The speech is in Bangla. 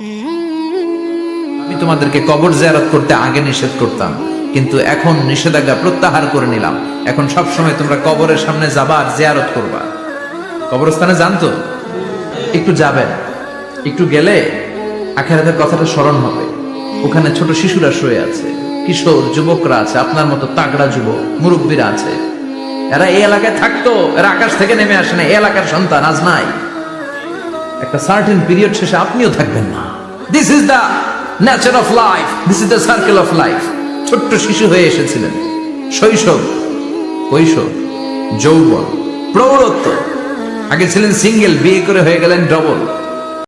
আমি তোমাদেরকে কবর জিয়ারত করতে আগে নিষেধ করতাম, কিন্তু এখন নিষেধাজ্ঞা প্রত্যাহার করে নিলাম। এখন সব সময় তোমরা কবরের সামনে যাবা আর জিয়ারত করবা। কবরস্থানে জানতো একটু যাবেন। একটু গেলে আখেরাতের কথাটা স্মরণ হবে। ওখানে ছোট শিশুরা শুয়ে আছে, কিশোর, যুবকরা আছে, আপনার মতো তাগড়া যুবক, মুরব্বীরা আছে। এরা এই এলাকায় থাকতো, এরা আকাশ থেকে নেমে আসে না, এই এলাকার সন্তান আজ নাই। একটা সার্টেন পিরিয়ড শেষে আপনিও থাকবেন না। This is the nature of life this is the circle of life ছোট্ট শিশু হয়ে এসেছিলেন। শৈশব, কৈশোর, যৌবন, প্রৌঢ়ত্ব। আগে ছিলেন সিঙ্গেল বিয়ে করে হয়ে গেলেন ডবল